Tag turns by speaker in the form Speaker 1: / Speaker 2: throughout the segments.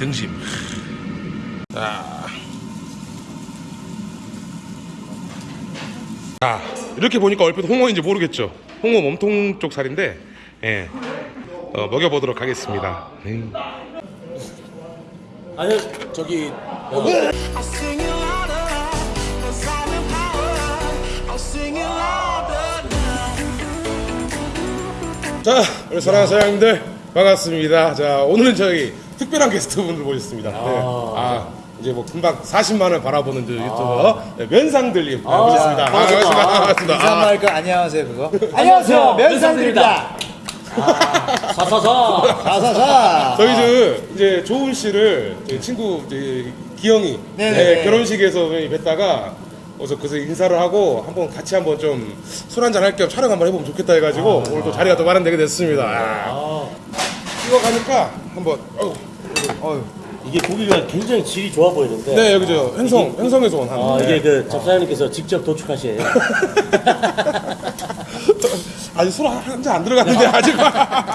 Speaker 1: 등심. 자. 자, 이렇게 보니까 얼핏 홍어인지 모르겠죠. 홍어 몸통 쪽 살인데, 예. 어, 먹여보도록 하겠습니다. 음.
Speaker 2: 아니 저기
Speaker 3: now.
Speaker 1: 자, 우리 사랑하는 사장님들 반갑습니다. 자, 오늘은 저희 특별한 게스트분들 모셨습니다. 네. 아, 이제 뭐 금방 40만 원 바라보는 저 유튜버 네, 면상들님 모셨습니다. 아, 반갑습니다. 반갑습니다.
Speaker 4: 인사 한번
Speaker 1: 아,
Speaker 4: 할까? 안녕하세요 그거. 안녕하세요 면상들입니다.
Speaker 2: 사사사
Speaker 4: 사사사.
Speaker 1: 저희 저 이제 조은 씨를 저희 친구 이제 기영이.
Speaker 4: 네,
Speaker 1: 결혼식에서 뵀다가 어서 그래서 인사를 하고 한번 같이 한번 좀 술 한잔 할 겸 촬영 한번 해보면 좋겠다 해가지고 오늘 또 자리가 또 마련되게 됐습니다. 아. 이거 가니까 한번 어우.
Speaker 4: 어휴.
Speaker 2: 이게 고기가 굉장히 질이 좋아 보이는데
Speaker 1: 네 여기죠 행성 행성에서 온 한.
Speaker 2: 아
Speaker 1: 네.
Speaker 2: 이게 그 접사장님께서 직접 도축하신
Speaker 1: 아직 술 한 잔 안 들어갔는데 아직.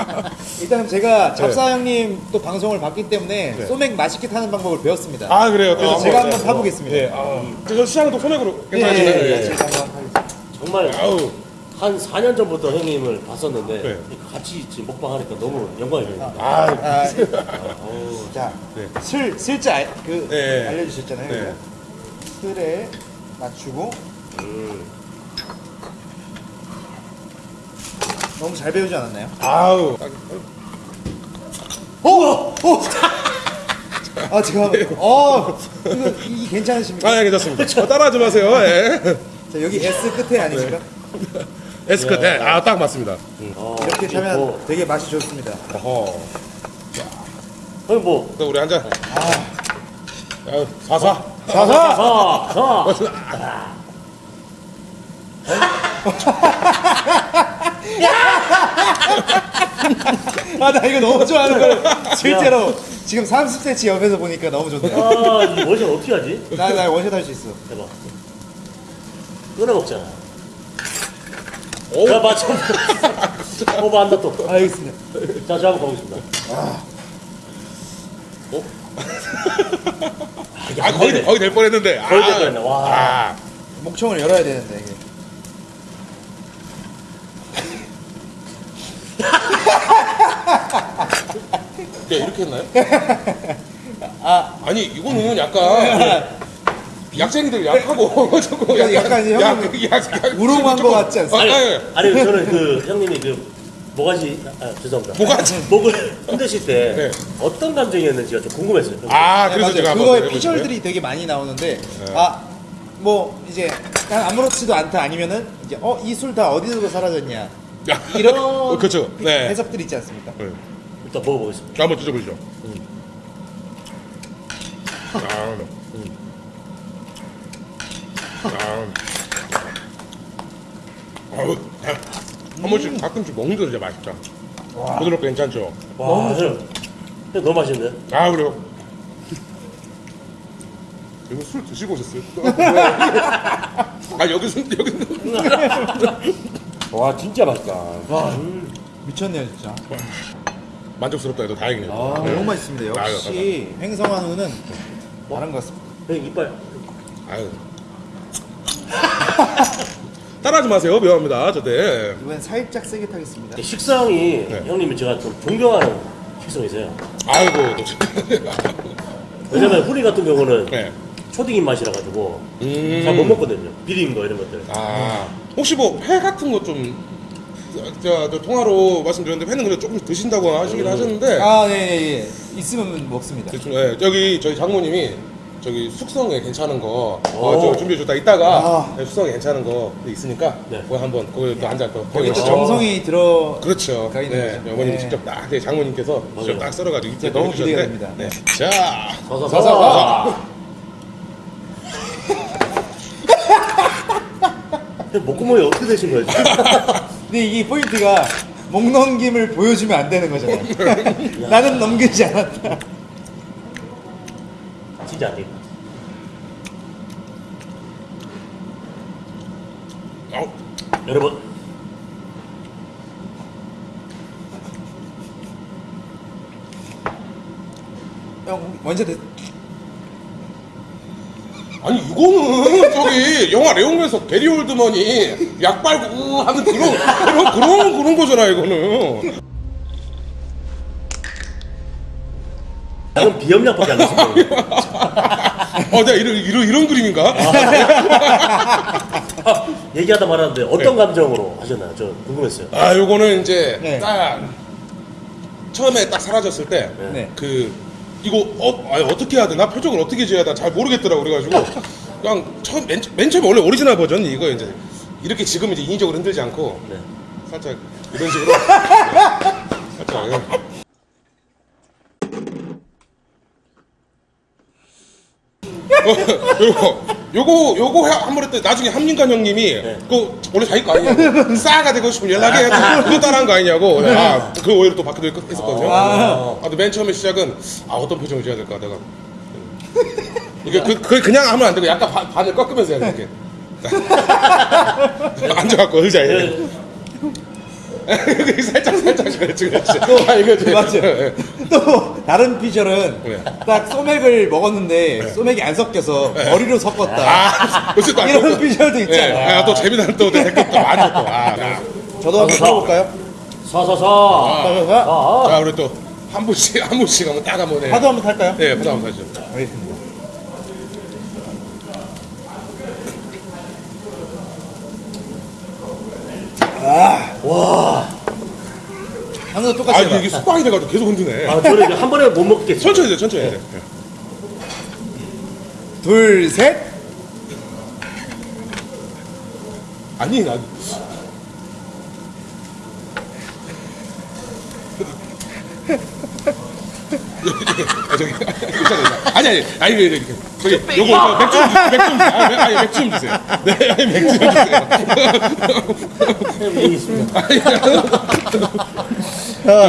Speaker 4: 일단은 제가 잡사 형님 또 방송을 봤기 때문에
Speaker 1: 네.
Speaker 4: 소맥 맛있게 타는 방법을 배웠습니다.
Speaker 1: 아 그래요.
Speaker 4: 그래서
Speaker 1: 또
Speaker 4: 제가
Speaker 1: 한번
Speaker 4: 타보겠습니다.
Speaker 1: 네. 아, 저 시장도 소맥으로
Speaker 4: 예,
Speaker 1: 괜찮으시나요?
Speaker 4: 예, 예.
Speaker 1: 예.
Speaker 4: 제가 한번 하겠습니다.
Speaker 2: 정말
Speaker 1: 아우.
Speaker 2: 한 4년 전부터 형님을 봤었는데
Speaker 1: 네.
Speaker 2: 같이 지금 먹방하니까 너무 영광입니다.
Speaker 1: 아,
Speaker 4: 아, 자,
Speaker 1: 네.
Speaker 4: 슬 슬자 알- 그
Speaker 1: 네.
Speaker 4: 알려주셨잖아요.
Speaker 1: 네.
Speaker 4: 슬에 맞추고 너무 잘 배우지 않았나요?
Speaker 1: 아우.
Speaker 4: 오! 오! 아 지금 어 이거 이 괜찮으십니까?
Speaker 1: 아, 예, 괜찮습니다. 어, 따라하지 마세요. 예.
Speaker 4: 자 여기 S 끝에 아니신가?
Speaker 1: 에스크, 네. 아, 딱 맞습니다.
Speaker 2: 어,
Speaker 4: 이렇게 타면
Speaker 2: 뭐,
Speaker 4: 되게 맛이 좋습니다.
Speaker 1: 어허.
Speaker 2: 형님
Speaker 1: 뭐또 우리 한 잔. 아유, 사사.
Speaker 4: 자사!
Speaker 2: 자,
Speaker 4: 아나 이거 너무 좋아하는 걸 실제로 지금 30cm 옆에서 보니까 너무 좋네.
Speaker 2: 자. 아, 이 원샷 어떻게 하지?
Speaker 4: 나, 나 원샷 할 수 있어.
Speaker 2: 대박. 끊어 먹잖아.
Speaker 1: 오.
Speaker 2: 자, 맞춰. 오버 한다 또.
Speaker 4: 알겠습니다.
Speaker 2: 자, 저 한번 가보겠습니다.
Speaker 1: 어?
Speaker 2: 이게
Speaker 1: 아,
Speaker 2: 안
Speaker 1: 거의. 거의 될 뻔했는데.
Speaker 2: 거의 될
Speaker 1: 아.
Speaker 2: 뻔했네. 와.
Speaker 1: 아.
Speaker 4: 목청을 열어야 되는데 이게.
Speaker 1: 네, 이렇게 했나요? 아. 아니, 이거는 약간. 약쟁이들 약하고 저거
Speaker 4: 약간 이제 형님
Speaker 1: 약, 약, 약,
Speaker 4: 우롱한
Speaker 1: 조금-
Speaker 4: 거 같지 않습니까?
Speaker 1: 아, 아니,
Speaker 2: 아니 저는 그 형님이 그 모가지 아, 죄송합니다.
Speaker 1: 모가지?
Speaker 2: 목을 흔드실 때
Speaker 1: 네.
Speaker 2: 어떤 감정이었는지가 좀 궁금했어요.
Speaker 1: 아,
Speaker 4: 네,
Speaker 1: 그래서
Speaker 4: 맞아요.
Speaker 1: 제가
Speaker 4: 그거에. 피셜들이 되게 많이 나오는데 아뭐 이제 난 아무렇지도 않다 아니면은 이제 어 이 술 다 어디서 사라졌냐
Speaker 1: 야,
Speaker 4: 이런
Speaker 1: 어, 그렇죠.
Speaker 4: 피-
Speaker 1: 네.
Speaker 4: 해석들이 있지 않습니까?
Speaker 1: 네.
Speaker 2: 일단 먹어보겠습니다.
Speaker 1: 자, 한번 드셔보시죠. 아, 아, 아우, 한 번씩 가끔씩 먹는 게 진짜 맛있다. 부드럽고 괜찮죠?
Speaker 2: 와, 형, 형 너무 맛있는데?
Speaker 1: 아, 그래요? 이거 술 드시고 오셨어요? 아, 여기서, 여기는.
Speaker 2: 와 진짜 맛있다.
Speaker 4: 와 미쳤네요 진짜.
Speaker 1: 만족스럽다 해도 다행이네요.
Speaker 4: 아,
Speaker 1: 네.
Speaker 4: 너무 맛있습니다. 역시 횡성한 우는 다른 것 같습니다.
Speaker 2: 형 이빨.
Speaker 1: 아유. 따라하지 마세요. 미안합니다. 저때.
Speaker 4: 이번엔 살짝 세게 타겠습니다.
Speaker 2: 식성이
Speaker 1: 네.
Speaker 2: 형님이 제가 좀 존경하는 식성이세요.
Speaker 1: 아이고, 또.
Speaker 2: 왜냐면 후리 같은 경우는
Speaker 1: 네.
Speaker 2: 초딩 입맛이라 가지고
Speaker 1: 음.
Speaker 2: 잘못 먹거든요. 비린 거 이런 것들.
Speaker 1: 아, 혹시 뭐 회 같은 거 좀 제가 저 통화로 말씀드렸는데 회는 그래 조금 드신다고 하시긴 하셨는데
Speaker 4: 아, 네, 네, 네. 있으면 먹습니다.
Speaker 1: 대충, 예, 저기 저희 장모님이 저기 숙성에 괜찮은 거 어,
Speaker 2: 오.
Speaker 1: 저 준비해 줬다 이따가
Speaker 4: 아.
Speaker 1: 네, 숙성에 괜찮은 거 있으니까
Speaker 2: 네.
Speaker 1: 그거 한번 그거 또 한잔 또
Speaker 4: 거기 또. 정성이 들어.
Speaker 1: 그렇죠.
Speaker 4: 가 있는
Speaker 1: 네,
Speaker 4: 거죠.
Speaker 1: 어머님이
Speaker 4: 네.
Speaker 1: 직접 딱제 장모님께서 직접
Speaker 2: 맞아요.
Speaker 1: 딱 썰어가지고 이렇게
Speaker 4: 너무 기대가 됩니다.
Speaker 1: 네. 자,
Speaker 2: 서서
Speaker 4: 서서,
Speaker 2: 목구멍이 어떻게 되신 거예요? 지금?
Speaker 4: 근데 이게 포인트가 목 넘김을 보여주면 안 되는 거잖아요. 나는 넘기지 않았다.
Speaker 2: 진짜 안 돼.
Speaker 1: 아우,
Speaker 2: 여러분
Speaker 4: 형 먼저 대...
Speaker 1: 아니 이거는 저기 영화 레옹에서 게리 올드먼이 약 빨고 우 하는 그런 그런 그런 그런 거잖아 이거는.
Speaker 2: 나는 비염약밖에 안 했어요.
Speaker 1: 어, 내가 이런 이런 이런 그림인가?
Speaker 2: 아, 얘기하다 말았는데 어떤 감정으로 하셨나요? 저 궁금했어요.
Speaker 1: 아, 요거는 이제
Speaker 4: 네.
Speaker 1: 딱 처음에 딱 사라졌을 때
Speaker 4: 네.
Speaker 1: 그 이거 어 아니, 어떻게 해야 되나 표정을 어떻게 지어야 되나 잘 모르겠더라고 그래가지고 그냥 처음 맨, 맨 처음에 원래 오리지널 버전 이거 이제 이렇게 지금 이제 인위적으로 흔들지 않고
Speaker 2: 네.
Speaker 1: 살짝 이런 식으로 살짝 예. 어, 요거 요거 요거 한 번 했더니 나중에 한민관 형님이 그 원래 자기 거 아니냐고. 스타가 되고 싶으면 연락해. 그거 따라한 거 아니냐고. 아그 오히려 또 바뀌도 했었거든요. 아, 근데 맨 처음에 시작은 아 어떤 표정을 지어야 될까 내가. 이게 그, 그 그냥 하면 안 되고 약간 반, 반을 꺾으면서 해야 돼 이렇게. 앉아갖고 의자에.
Speaker 2: 네.
Speaker 1: 살짝 살짝 그렇지 그렇지. 아 이거
Speaker 4: 맞죠? 또 다른 피셜은
Speaker 1: 네.
Speaker 4: 딱 소맥을 먹었는데 소맥이 안 섞여서 머리로 섞었다.
Speaker 1: 아, 또
Speaker 4: 이런
Speaker 1: 또-
Speaker 4: 피셜도
Speaker 1: 예,
Speaker 4: 있잖아.
Speaker 1: 아, 또 재미난 또 댓글 또 많이 또. 아, 아.
Speaker 4: 저도 한번 써볼까요?
Speaker 2: 서서서.
Speaker 4: 아,
Speaker 1: 자, 우리 또 한 분씩 한 분씩 한번 딱 한번 해.
Speaker 4: 파도 한번 탈까요?
Speaker 1: 네, 파도 한번 사죠.
Speaker 4: 알겠습니다. 아,
Speaker 2: 와.
Speaker 4: 형도
Speaker 1: 아,
Speaker 4: 똑같이
Speaker 1: 이게,
Speaker 4: 해봐.
Speaker 1: 이게 습관이 돼가지고 계속 흔드네.
Speaker 2: 아, 저는 이제 한 번에 못 먹겠어요.
Speaker 1: 천천히 해, 천천히 해.
Speaker 4: 둘, 셋.
Speaker 1: 아니, 나. 아, 저기, 괜찮아요. 아니, 아니, 아니, 아니, 이렇게. 저기, 요거, 저 맥주 좀 주세요. 맥주 좀 주세요. 아, 매- 아니, 맥주 좀 주세요. 네, 아니, 맥주 좀 주세요.
Speaker 2: 있습니다.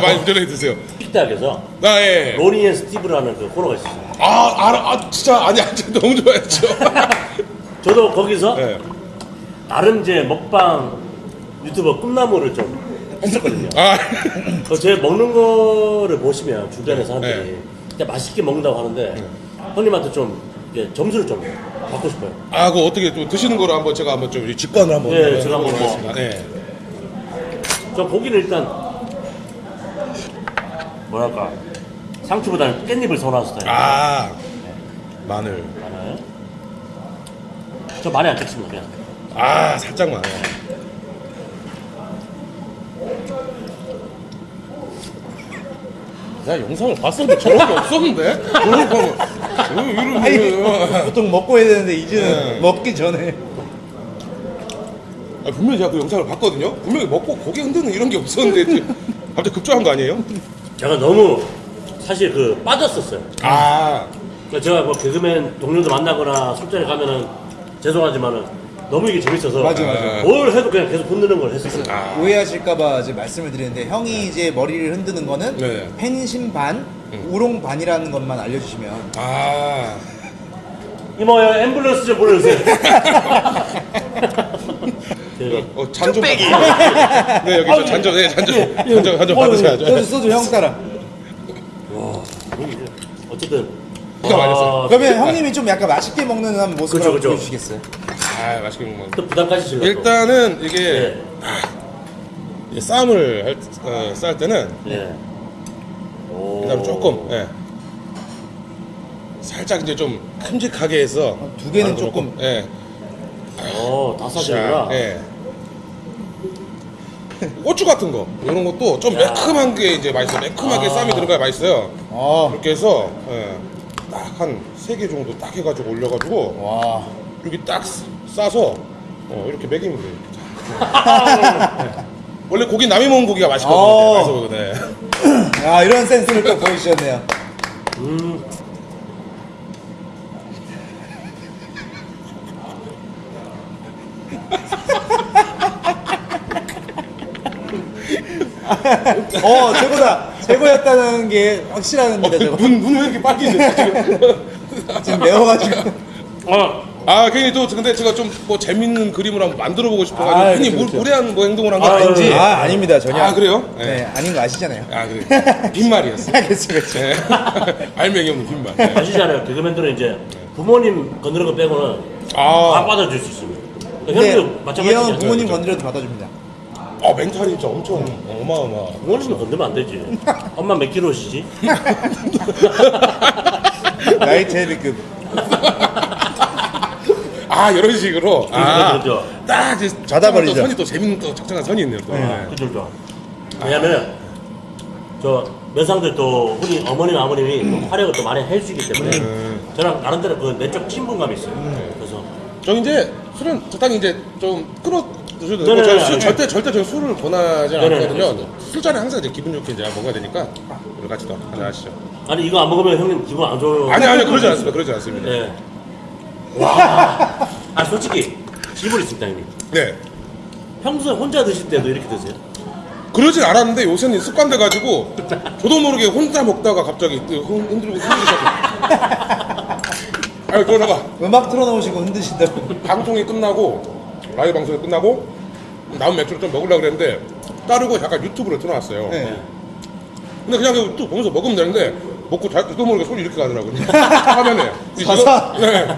Speaker 1: 많이 운전해 드세요.
Speaker 2: 식탁에서
Speaker 1: 아, 예.
Speaker 2: 로니 and 스티브라는 그 코너가 있었어요.
Speaker 1: 아, 알아, 아, 진짜, 아니, 아니, 너무 좋아했죠.
Speaker 2: 저도 거기서
Speaker 1: 네.
Speaker 2: 나름 이제 먹방 유튜버 꿈나무를 좀 했었거든요.
Speaker 1: 아,
Speaker 2: 그제 먹는 거를 보시면 주변의 사람들이
Speaker 1: 네.
Speaker 2: 진짜 맛있게 먹는다고 하는데 형님한테 좀 이제 점수를 좀 받고 싶어요.
Speaker 1: 아, 그 어떻게 또 드시는 거로 한번 제가 한번 좀 직관을 한번.
Speaker 2: 네, 제가 한번
Speaker 1: 해보겠습니다. 네.
Speaker 2: 저 고기는 일단 뭐랄까 상추보다는 깻잎을 선호하는 스타일.
Speaker 1: 아, 마늘.
Speaker 2: 많아요. 저 많이 안 찍습니다 그냥.
Speaker 1: 아, 살짝만. 나 영상을 봤었는데 저런 게 없었는데? 저런 거. 왜 이런 거.
Speaker 4: 보통 먹고 해야 되는데 이제는
Speaker 1: 네.
Speaker 4: 먹기 전에.
Speaker 1: 아, 분명히 제가 그 영상을 봤거든요? 분명히 먹고 고개 흔드는 이런 게 없었는데 갑자기 급조한 거 아니에요?
Speaker 2: 제가 너무 사실 그 빠졌었어요.
Speaker 1: 아,
Speaker 2: 그러니까 제가 뭐 개그맨 동료들 만나거나 술자리 가면은 죄송하지만은 너무 이게 재밌어서
Speaker 4: 맞아, 맞아.
Speaker 2: 뭘 해도 그냥 계속 흔드는 걸 했었어요.
Speaker 1: 아.
Speaker 4: 오해하실까봐 이제 말씀을 드리는데 형이 이제 머리를 흔드는 거는
Speaker 1: 네.
Speaker 4: 팬심 반, 우롱 반이라는 것만 알려주시면
Speaker 1: 아.
Speaker 2: 이모요 앰뷸런스 좀 불러주세요. 그
Speaker 1: 어, 잔좀 받으세요. 네, 여기 저 잔좀, 네, 잔좀, 잔좀, 잔좀 받으셔야죠.
Speaker 4: 소주 소주 형 따라.
Speaker 2: 어쨌든
Speaker 1: 기가 막혔어요.
Speaker 2: 아,
Speaker 4: 그러면 형님이 좀 약간 맛있게 먹는 한 모습을
Speaker 2: 그쵸, 그쵸.
Speaker 4: 보여주시겠어요?
Speaker 1: 아, 맛있게 먹는 거.
Speaker 2: 또 부담까지 질러.
Speaker 1: 일단은 이게
Speaker 2: 네.
Speaker 1: 쌈을 할, 어, 쌀 때는
Speaker 2: 네. 오.
Speaker 1: 그다음 조금, 예. 살짝 이제 좀 큼직하게 해서
Speaker 4: 두 개는 조금.
Speaker 1: 예.
Speaker 2: 어, 다 싸지구나.
Speaker 1: 예. 고추 같은 거 이런 것도 좀
Speaker 2: 야.
Speaker 1: 매콤한 게 이제 맛있어요. 매콤하게
Speaker 2: 아.
Speaker 1: 쌈이 들어가야 맛있어요.
Speaker 4: 아,
Speaker 1: 이렇게 해서 예. 딱한 세 개 정도 딱 해가지고 올려가지고
Speaker 4: 와.
Speaker 1: 여기 딱 싸서 어, 이렇게 먹이면 돼요. 네. 원래 고기 남이 먹은 고기가 맛있거든요.
Speaker 4: 어.
Speaker 1: 맛있어 보이거든.
Speaker 4: 아 이런 센스를 또 보여주셨네요.
Speaker 2: 음.
Speaker 4: 어 최고다. 최고였다는 게 확실합니다. 저거.
Speaker 1: 눈, 눈왜 이렇게 지금?
Speaker 4: 지금 매워가지고.
Speaker 2: 어,
Speaker 1: 아, 괜히 또 근데 제가 좀 뭐 재밌는 그림을 한번 만들어 보고 싶어가지고
Speaker 4: 아,
Speaker 1: 괜히
Speaker 4: 그렇죠,
Speaker 1: 무,
Speaker 4: 그렇죠.
Speaker 1: 무례한 뭐 행동을 한거
Speaker 2: 아,
Speaker 1: 아닌지.
Speaker 2: 예.
Speaker 4: 아 아닙니다 전혀.
Speaker 1: 아, 그래요?
Speaker 4: 네, 아닌 거 아시잖아요.
Speaker 1: 아, 그래. 빈말이었어.
Speaker 4: 그렇죠 그렇죠.
Speaker 1: 네. 알맹이 없는 빈말. 네.
Speaker 2: 아시잖아요. 개그맨들은 이제 부모님 건드는 거 빼고는 다
Speaker 1: 아,
Speaker 2: 받아줄 수 있습니다.
Speaker 4: 근데
Speaker 2: 형도
Speaker 4: 이
Speaker 2: 마찬가지죠.
Speaker 4: 형은 부모님 건드려도 받아줍니다.
Speaker 1: 아 멘탈이 진짜 엄청 어마어마.
Speaker 2: 부모님은 건들면 안 되지. 엄마 몇 킬로시지?
Speaker 4: 나이 제비급.
Speaker 1: 아 이런 식으로. 아,
Speaker 2: 그렇죠.
Speaker 1: 딱 이제
Speaker 4: 받아버리죠.
Speaker 1: 또 선이 또 재밌는 또 적정한 선이 있네요. 또. 네.
Speaker 2: 그죠, 그죠. 왜냐면, 저, 면상들 또, 우리 어머님, 아버님이 또 활약을 또 많이 해주시기 때문에, 저랑 나름대로 그 내적 친분감이 있어요. 그래서,
Speaker 1: 저 이제 술은 적당히 이제 좀 끌어 드셔도 되고
Speaker 2: 네네네,
Speaker 1: 저는 술
Speaker 2: 네.
Speaker 1: 절대 절대 저는 술을 권하지 않거든요. 술자리 항상 이제 기분 좋게 이제 먹어야 되니까 우리 같이 또 한잔 하시죠.
Speaker 2: 아니, 이거 안 먹으면 형님 기분 안 좋아요.
Speaker 1: 아니 아니 그러지 않습니다. 그러지 않습니다.
Speaker 2: 예. 와. 아, 솔직히, 질문 있습니다, 형님.
Speaker 1: 네.
Speaker 2: 평소에 혼자 드실 때도 이렇게 드세요?
Speaker 1: 그러진 않았는데 요새는 습관돼 가지고 저도 모르게 혼자 먹다가 갑자기 흔- 흔들고 흔들리고 아니 그러다가
Speaker 4: 음악 틀어놓으시고 흔드신다고.
Speaker 1: 방송이 끝나고 라이브 방송이 끝나고 남은 맥주를 좀 먹으려고 그랬는데 따르고 잠깐 유튜브를 틀어놨어요.
Speaker 4: 네.
Speaker 1: 근데 그냥 또 보면서 먹으면 되는데 먹고 잘 저도 모르게 손이 이렇게 가더라고요. 화면에. 이? 직업- 네.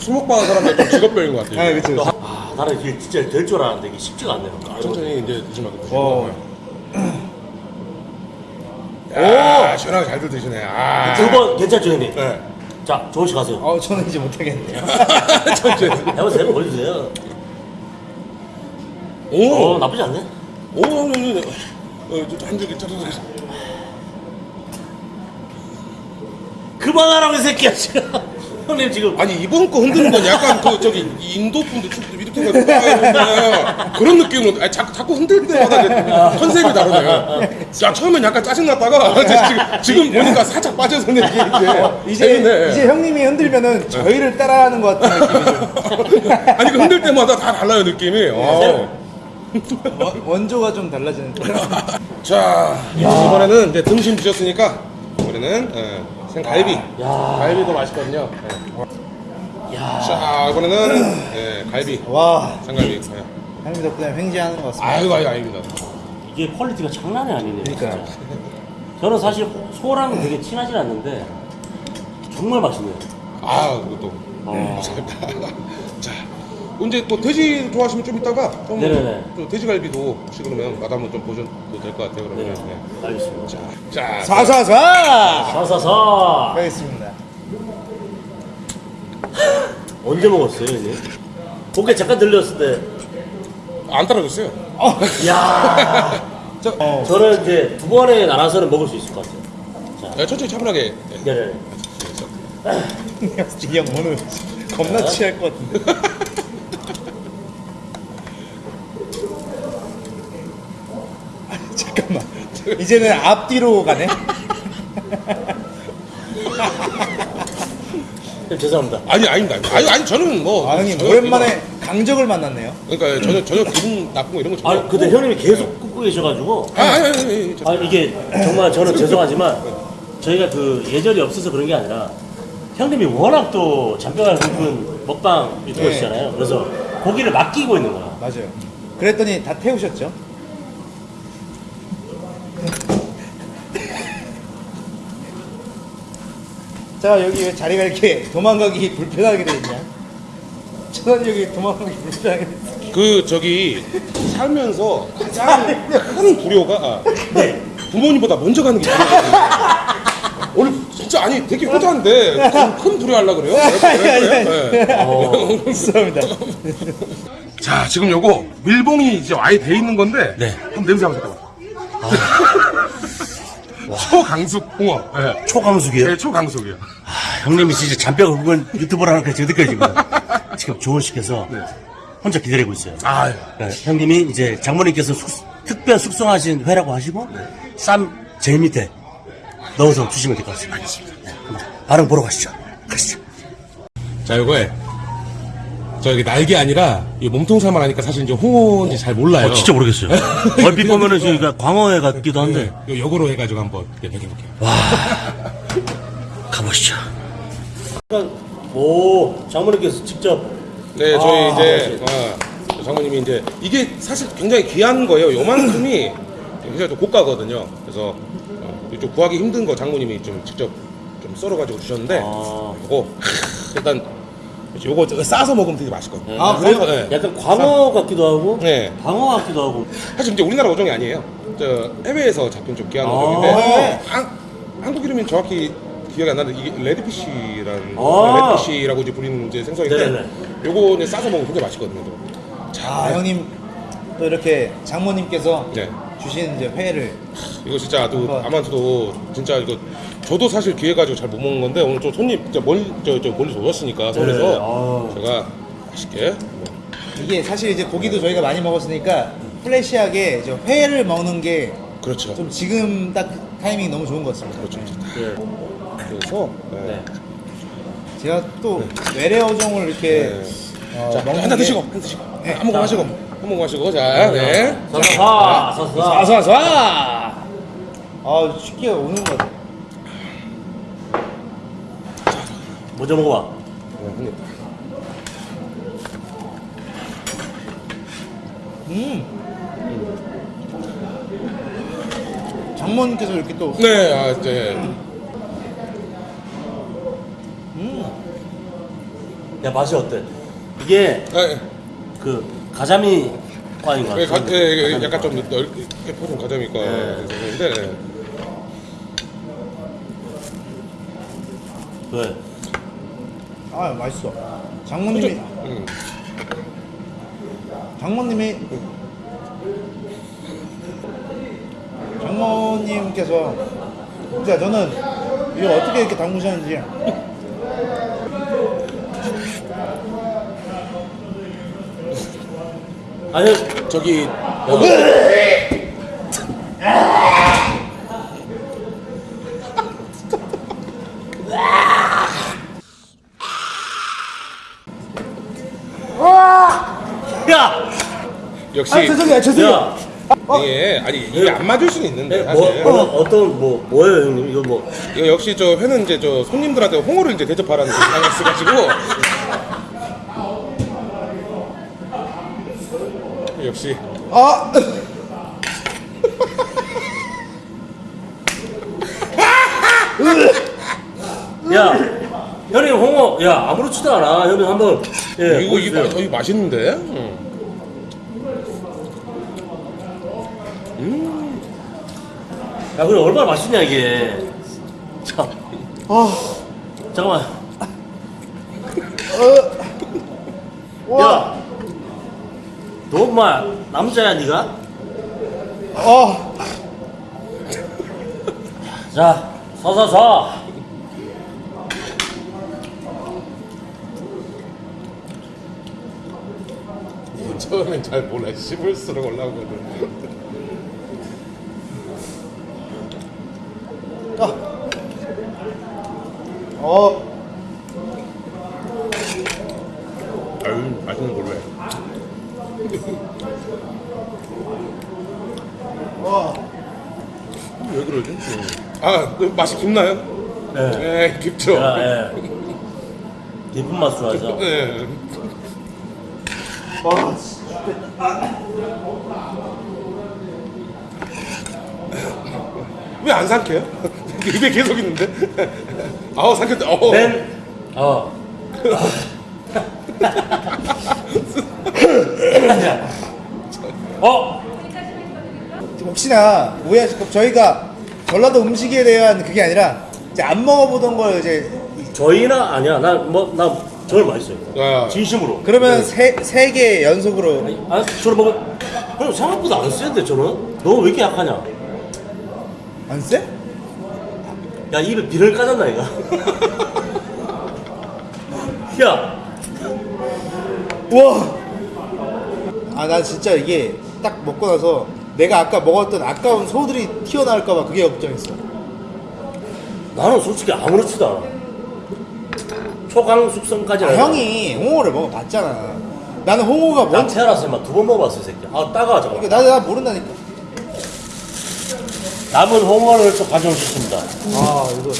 Speaker 1: 하는 사람들 좀 직업병인 것 같아요.
Speaker 4: 아 그렇죠.
Speaker 2: 아, 나는 이게 진짜 될 줄 알았는데 이게 쉽지가 않네요.
Speaker 1: 천천히 이제 드시면 드시고.
Speaker 4: 어.
Speaker 1: 오! 시원하게 잘들 드시네. 아.
Speaker 2: 두번 괜찮죠, 형님?
Speaker 1: 네.
Speaker 2: 자, 조금씩 가세요.
Speaker 4: 어 저는 이제 못하겠네요.
Speaker 1: 천천히.
Speaker 2: 해보세요, 보여주세요.
Speaker 1: 오!
Speaker 2: 어, 나쁘지 않네.
Speaker 1: 오, 형, 형, 형. 어, 저한 줄기 쳐서
Speaker 2: 그만하라고, 이 새끼야, 지금. 형님 지금.
Speaker 1: 아니 이번 거 흔드는 건 약간 그 저기 인도 분들 춤 이렇게 해가지고 그런 느낌으로 아니, 자꾸, 자꾸 흔들 때마다 이제 컨셉이 다르네요. 야 처음엔 약간 짜증 났다가 지금 지금 보니까 살짝 빠져서 이게 이제
Speaker 4: 이제
Speaker 1: 재밌네.
Speaker 4: 이제 형님이 흔들면은 저희를 따라하는 것 같은 느낌이죠.
Speaker 1: 아니 그 흔들 때마다 다 달라요 느낌이. 어.
Speaker 4: 원- 원조가 좀 달라지는.
Speaker 1: 자 이번에는 이제 등심 드셨으니까 우리는 예, 생갈비.
Speaker 2: 야.
Speaker 1: 갈비도 맛있거든요. 예.
Speaker 2: 야.
Speaker 1: 자 이번에는 예, 갈비.
Speaker 4: 와
Speaker 1: 생갈비. 예.
Speaker 4: 형님 덕분에 횡재하는 것 같습니다.
Speaker 1: 아유 아유 아닙니다.
Speaker 2: 이게 quality가 장난이 아니네요.
Speaker 4: 그러니까요.
Speaker 2: 진짜. 저는 사실 소랑 되게 친하진 않는데 정말 맛있네요.
Speaker 1: 아 그것도.
Speaker 2: 어.
Speaker 1: 자, 언제 또 돼지 좋아하시면 좀 이따가 좀
Speaker 2: 네네네.
Speaker 1: 또 돼지갈비도 혹시 그러면 맛 한번 좀 보셔도 될 것 같아요.
Speaker 2: 네,
Speaker 1: 그러면. 네.
Speaker 2: 알겠습니다.
Speaker 1: 자, 자,
Speaker 4: 사사사.
Speaker 2: 사사사.
Speaker 4: 하겠습니다.
Speaker 2: 언제 먹었어요, 형님? 고개 잠깐 들렸을 때.
Speaker 1: 안 떨어졌어요.
Speaker 2: 야.
Speaker 4: 저 어.
Speaker 2: 저는 이제 두 번에 나눠서는 먹을 수 있을 것 같아요. 자,
Speaker 1: 네, 천천히 차분하게. 네.
Speaker 2: 네네.
Speaker 4: 이형 오늘 겁나 취할 것 같은데. 잠깐만. 이제는 앞뒤로 가네.
Speaker 2: 형, 죄송합니다.
Speaker 1: 아니 아닙니다. 아니 아니 저는 뭐.
Speaker 4: 아 형님
Speaker 1: 전혀
Speaker 4: 오랜만에 강적을 만났네요.
Speaker 1: 그러니까 전혀 전혀 기분 나쁜 거 이런 거 전혀.
Speaker 2: 아, 근데 형님이 계속 굽고 계셔가지고.
Speaker 1: 아, 아니 아니 아니. 저-
Speaker 2: 아 이게 정말 저는 죄송하지만 저희가 그 예절이 없어서 그런 게 아니라 형님이 워낙 또 잔뼈가 굵은 먹방 유튜버시잖아요. 그래서 고기를 맡기고 있는 거야.
Speaker 4: 맞아요. 그랬더니 다 태우셨죠? 자 여기 왜 자리가 이렇게 도망가기 불편하게 돼 있냐? 저는 여기 도망가기 불편하게 돼.
Speaker 1: 그 저기 살면서 가장 큰 아,
Speaker 2: 네.
Speaker 1: 부모님보다 먼저 가는 게 불효거든요. 오늘 진짜 아니 되게 효자인데 큰, 큰 불효하려 그래요? 네.
Speaker 2: 어,
Speaker 4: 죄송합니다.
Speaker 1: 자, 지금 요거 밀봉이 이제 아예 돼 있는 건데
Speaker 2: 네.
Speaker 1: 한번 냄새 한번 맡아봐. 초강숙 홍어. 네.
Speaker 2: 초강숙이요?
Speaker 1: 네, 초강숙이요.
Speaker 2: 아, 형님이 진짜 잔뼈가 굵은 유튜버라는 게 저기까지 지금 지금 조언시켜서 혼자 기다리고 있어요.
Speaker 1: 아,
Speaker 2: 네, 형님이 이제 장모님께서 숙- 특별 숙성하신 회라고 하시고 쌈 제일 밑에 넣어서 주시면 될 것 같습니다. 알겠습니다. 반응 보러 가시죠. 가시죠.
Speaker 1: 자, 요거에 저기 날개 아니라 이 몸통 살만 하니까 사실 이제 홍어인지 잘 몰라요.
Speaker 2: 어, 모르겠어요. 얼핏 보면은 저희가 광어회 같기도 한데
Speaker 1: 네, 요 요거로 해가지고 한번 이렇게 먹여볼게요.
Speaker 2: 가보시죠. 오 장모님께서 직접
Speaker 1: 네, 저희
Speaker 2: 아,
Speaker 1: 이제 어, 장모님이 이제 이게 사실 굉장히 귀한 거예요. 요만큼이 굉장히 좀 고가거든요. 그래서 어, 좀 구하기 힘든 거 장모님이 좀 직접 좀 썰어가지고 주셨는데
Speaker 2: 아.
Speaker 1: 그거 일단 요거 저거 싸서 먹으면 되게 맛있거든요.
Speaker 4: 아, 그래요?
Speaker 1: 싸서, 네.
Speaker 2: 약간 광어 같기도 하고
Speaker 1: 네.
Speaker 2: 방어 같기도 하고
Speaker 1: 사실 이제 우리나라 어종이 아니에요. 저 해외에서 잡힌 좀 귀한
Speaker 2: 아.
Speaker 1: 어종인데
Speaker 4: 네.
Speaker 1: 한, 한국 이름이 정확히 기억이 안 나는데 이게 레드피쉬라는
Speaker 2: 아.
Speaker 1: 레드피쉬라고 이제 부리는 이제 생선인데
Speaker 2: 네네네.
Speaker 1: 요거 이제 싸서 먹으면 굉장히 맛있거든요.
Speaker 4: 아 형님 또 이렇게 장모님께서
Speaker 1: 네.
Speaker 4: 주신 이제 회를
Speaker 1: 이거 진짜 또. 아마도 진짜 이거 저도 사실 기회 가지고 잘 못 먹는 건데 오늘 좀 손님 진짜 멀리 저, 저 멀리서 오셨으니까 서울에서
Speaker 2: 네. 아.
Speaker 1: 제가 맛있게 뭐
Speaker 4: 이게 사실 이제 고기도 저희가 많이 먹었으니까 플래시하게 이제 회를 먹는 게좀
Speaker 1: 그렇죠
Speaker 4: 지금 딱 타이밍이 너무 좋은 것 같습니다.
Speaker 1: 그렇죠
Speaker 2: 네.
Speaker 1: 그래서 네.
Speaker 2: 네.
Speaker 4: 제가 또 외래 어종을 이렇게
Speaker 1: 네.
Speaker 4: 어,
Speaker 1: 자,
Speaker 4: 먹는
Speaker 1: 한잔
Speaker 4: 게-
Speaker 1: 드시고 한잔 드시고
Speaker 4: 네.
Speaker 1: 한 모금 하시고 한 모금 하시고 자네
Speaker 2: 서서사 서서사
Speaker 1: 사사사
Speaker 4: 아 쉽게 오는 것 같아요.
Speaker 2: 먼저 먹어봐
Speaker 1: 네,
Speaker 4: 음. 장모님께서 이렇게 또
Speaker 1: 네, 아, 이제
Speaker 2: 야 맛이 어때? 이게
Speaker 1: 아,
Speaker 2: 그 가자미 과인 것
Speaker 1: 예,
Speaker 2: 같아
Speaker 1: 가, 예, 예, 약간 좀 넓게 퍼진 가자미과
Speaker 2: 네.
Speaker 1: 생선인데 네.
Speaker 2: 왜?
Speaker 4: 아 맛있어. 장모님이
Speaker 1: 음.
Speaker 4: 장모님이 장모님께서 진짜 저는 이거 어떻게 이렇게 담그셨는지
Speaker 2: 아니
Speaker 1: 저기
Speaker 2: 야!
Speaker 1: 역시
Speaker 4: 아 죄송해요 죄송해요.
Speaker 2: 야!
Speaker 1: 이게 아니 이게 안 맞을 수는 있는데
Speaker 2: 네, 뭐,
Speaker 1: 사실.
Speaker 2: 뭐 어떤 뭐 뭐예요 형님? 이거 뭐.
Speaker 1: 이거 역시 저 회는 이제 저 손님들한테 홍어를 이제 대접하라는 그 생각이 있어가지고. 역시.
Speaker 4: 아.
Speaker 2: 야! 형님 홍어 야 아무렇지도 않아. 형님 한번 예
Speaker 1: 이거 어, 이거 맛있는데? 음.
Speaker 2: 야 그래 얼마나 맛있냐 이게. 자.
Speaker 4: 아,
Speaker 2: 잠깐만.
Speaker 4: 와,
Speaker 2: 야! 너 엄마 남자야 니가?
Speaker 4: 아,
Speaker 2: 자 서서서.
Speaker 1: 처음엔 잘 몰라 씹을수록 올라오거든
Speaker 4: 어,
Speaker 1: 아유 맛있는 걸로 해
Speaker 4: 와,
Speaker 1: 왜 그러지? 아, 그 맛이 깊나요?
Speaker 2: 네.
Speaker 1: 네, 깊죠.
Speaker 2: 야, 예. 깊은 맛으로 하죠
Speaker 1: 네.
Speaker 4: 와,
Speaker 1: 왜 안 삼켜요? 입에 계속 있는데? 아우, 삼켰다. 어.
Speaker 2: 맨 어. 어?
Speaker 4: 혹시나 오해하실까 저희가 전라도 음식에 대한 그게 아니라 이제 안 먹어보던 걸 이제
Speaker 2: 저희나 아니야. 나 뭐 나 정말 맛있어요.
Speaker 1: 아.
Speaker 2: 진심으로.
Speaker 4: 그러면 세세 개 연속으로
Speaker 2: 아, 저를 먹으면 형 생각보다 안 센데 저는. 너 왜 이렇게 약하냐?
Speaker 4: 안 쎄?
Speaker 2: 야 입에 비를 까졌나 이거? 야,
Speaker 4: 우와. 아, 나 진짜 이게 딱 먹고 나서 내가 아까 먹었던 아까운 소들이 튀어나올까봐 그게 걱정했어.
Speaker 2: 나는 솔직히 아무렇지도 않아. 초강 숙성까지
Speaker 4: 아, 형이 홍어를 먹어봤잖아. 나는 홍어가
Speaker 2: 난
Speaker 4: 뭔지
Speaker 2: 태어났을 때만 두번 먹어봤어 이 새끼. 아 따가워 잠깐.
Speaker 4: 이게 나, 나 모른다니까.
Speaker 2: 남은 홍어를 또 가져오셨습니다.
Speaker 4: 아, 이거.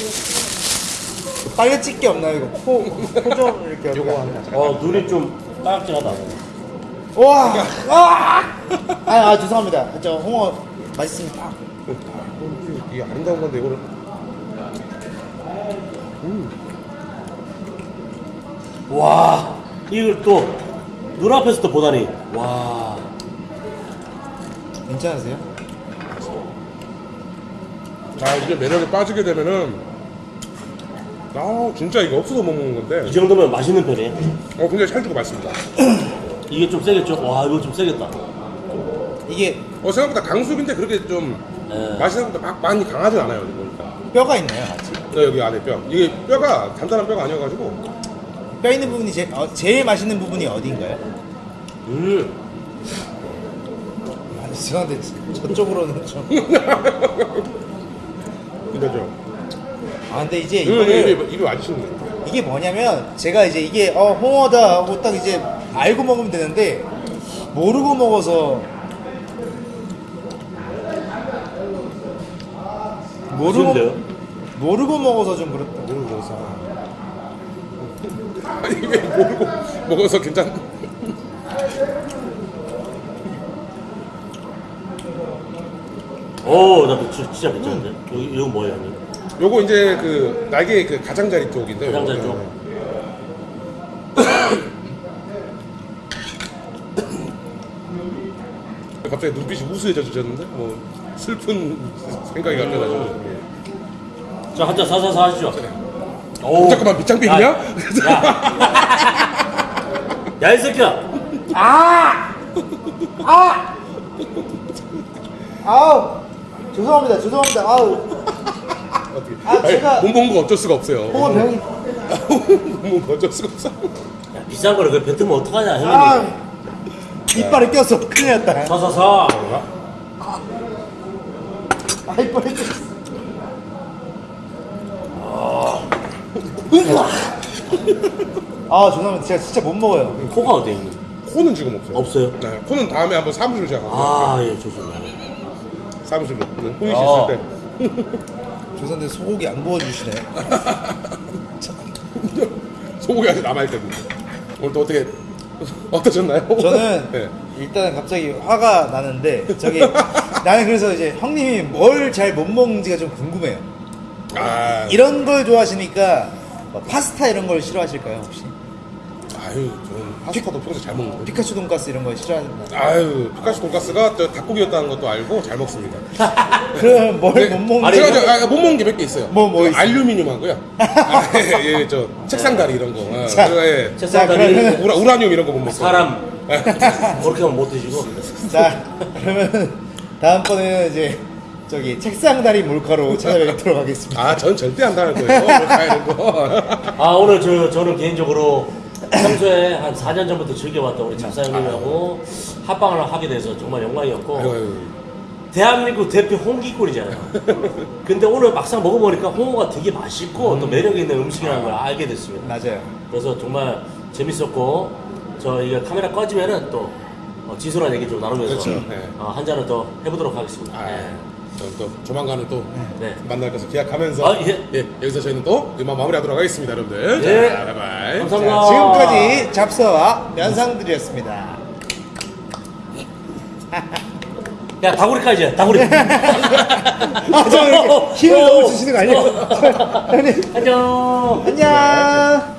Speaker 4: 빨리 찍기 없나요? 이거 코, 코좀 이렇게 요거 하나.
Speaker 2: 어 눈이 좀 빨갛지하다.
Speaker 4: 와, 아, 아, 아 죄송합니다. 저 홍어 맛있습니다.
Speaker 1: 이게 아름다운 건데 이거를
Speaker 2: 와 이걸 또 눈앞에서 또 보다니 와
Speaker 4: 괜찮으세요?
Speaker 1: 아 이게 매력에 빠지게 되면은 아 진짜 이거 없어서 못 먹는
Speaker 2: 이
Speaker 1: 건데
Speaker 2: 정도면 맛있는 편이에요.
Speaker 1: 어 굉장히 찰지고 맛있습니다
Speaker 2: 이게 좀 세겠죠? 와 이거 좀 세겠다.
Speaker 4: 이게
Speaker 1: 어 생각보다 강수인데 그렇게 좀
Speaker 2: 예.
Speaker 1: 맛이 생각보다 막 많이 강하진 않아요 이거 보니까
Speaker 4: 뼈가 있나요? 같이?
Speaker 1: 네, 여기 안에 뼈 이게 뼈가 단단한 뼈가 아니어가지고
Speaker 4: 뼈 있는 부분이 제, 어, 제일 맛있는 부분이 어디인가요?
Speaker 2: 음.
Speaker 4: 아, 죄송한데 저쪽으로는 좀. 좀아 근데 이제
Speaker 1: 이거 입에 맞으시는 거예요
Speaker 4: 이게 뭐냐면 제가 이제 이게 어 홍어다 하고 딱 이제 알고 먹으면 되는데 모르고 먹어서 모르고? 모르고 먹어서 좀 그렇다.
Speaker 1: 모르고 먹어서 아니 왜 모르고 먹어서 괜찮
Speaker 2: 오나 진짜, 진짜 괜찮은데? 여기 이거 뭐예요 형님?
Speaker 1: 요거 이제 그 날개 그 가장자리 쪽인데
Speaker 2: 가장자리. 쪽.
Speaker 1: 네. 갑자기 눈빛이 우수해져 주셨는데 뭐 슬픈 생각이 같아가지고
Speaker 2: 자 한잔 사사사 하시죠.
Speaker 1: 오, 잠깐만 밑장빼기냐?
Speaker 2: 야, 야 이 새끼야.
Speaker 4: 아우 죄송합니다 죄송합니다 아우
Speaker 1: 어떻게?
Speaker 4: 아, 제가-
Speaker 1: 못먹은 거 어쩔 수가 없어요.
Speaker 4: 홍어 병이
Speaker 1: 못 먹은 거 어쩔 수가 없어.
Speaker 2: 야, 비싼 거를 그 뱉으면 어떡하냐 형님.
Speaker 4: 아 이빨에 꼈어 큰일 났다
Speaker 2: 사사사.
Speaker 4: 아 이빨에 꼈어 아 죄송합니다 제가 진짜 못 먹어요
Speaker 2: 코가 어디 있니?
Speaker 1: 코는 지금 없어요.
Speaker 2: 없어요?
Speaker 1: 네, 코는 다음에 한번 사무실 제가
Speaker 2: 아, 예, 좋습니다.
Speaker 1: 사무실로 네, 호이 씨
Speaker 2: 아.
Speaker 1: 있을 때
Speaker 4: 죄송한데 소고기 안 구워주시네
Speaker 1: 소고기 아직 남아 있거든요. 오늘 또 어떻게 어떠셨나요?
Speaker 4: 저는
Speaker 1: 네.
Speaker 4: 일단은 갑자기 화가 나는데 저기 나는 그래서 이제 형님이 뭘 잘 못 먹는지가 좀 궁금해요.
Speaker 1: 아,
Speaker 4: 이런 걸 좋아하시니까 뭐 파스타 이런 걸 싫어하실까요 혹시?
Speaker 1: 아유, 저는 파스타도 평소에 잘 먹는 거.
Speaker 4: 피카츄 돈가스 이런 거 싫어하시나?
Speaker 1: 아유, 피카츄 돈가스가 저 닭고기였다는 것도 알고 잘 먹습니다.
Speaker 4: 그럼 뭘
Speaker 1: 네.
Speaker 4: 못 먹는?
Speaker 2: 아니,
Speaker 1: 제가 저, 아, 못 먹는 게 몇 개 있어요.
Speaker 4: 뭐,
Speaker 1: 뭐그
Speaker 4: 있어요?
Speaker 1: 알루미늄 하고요. 아, 예, 예, 저 책상 다리 이런 거. 아,
Speaker 4: 자.
Speaker 1: 예,
Speaker 2: 책상
Speaker 4: 자,
Speaker 2: 다리
Speaker 4: 그러면-
Speaker 1: 우라, 우라늄 이런 거 못 먹고.
Speaker 2: 사람 그렇게 하면 못 드시고.
Speaker 4: 자 그러면 다음번에는 이제 저기 책상 다리 몰카로 찾아뵙도록 하겠습니다.
Speaker 1: 아, 전 절대 안 당할 거예요. 뭐 가야 되는 거.
Speaker 2: 아 오늘 저 저는 개인적으로 평소에 한 4년 전부터 즐겨왔던 우리 작사 형님하고 합방을 하게 돼서 정말
Speaker 1: 영광이었고.
Speaker 2: 대한민국 대표 홍기꾼이잖아요. 근데 오늘 막상 먹어보니까 홍어가 되게 맛있고 또 매력 있는 음식이라는 걸 알게 됐습니다.
Speaker 4: 맞아요.
Speaker 2: 그래서 정말 재밌었고 저 이거 카메라 꺼지면은 또 어, 진솔한 얘기 좀 나누면서
Speaker 1: 그렇죠. 네.
Speaker 2: 어, 한 잔을 더 해보도록 하겠습니다.
Speaker 1: 아,
Speaker 2: 네.
Speaker 1: 저는 또 조만간은 또
Speaker 2: 네.
Speaker 1: 만날 것을 기약하면서
Speaker 2: 아, 예.
Speaker 1: 여기서 저희는 또 이만 마무리하도록 하겠습니다, 여러분들.
Speaker 2: 예.
Speaker 1: 자, 바이바이.
Speaker 2: 감사합니다.
Speaker 4: 자, 지금까지 잡서와 면상들이었습니다.
Speaker 2: 야 다구리까지 다구리.
Speaker 4: 아, 저 이렇게 힘을 너무 주시는 거 아니에요? 형님,
Speaker 2: 안녕.
Speaker 4: 안녕.